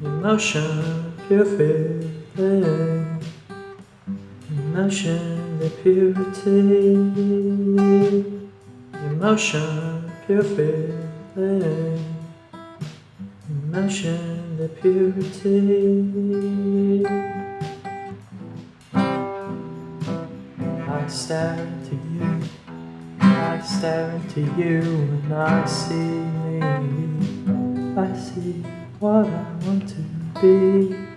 Emotion, pure feeling. Emotion, the purity. Emotion, pure feeling. Emotion, the purity. I stare into you. I stare into you and I see me. I see what I want to be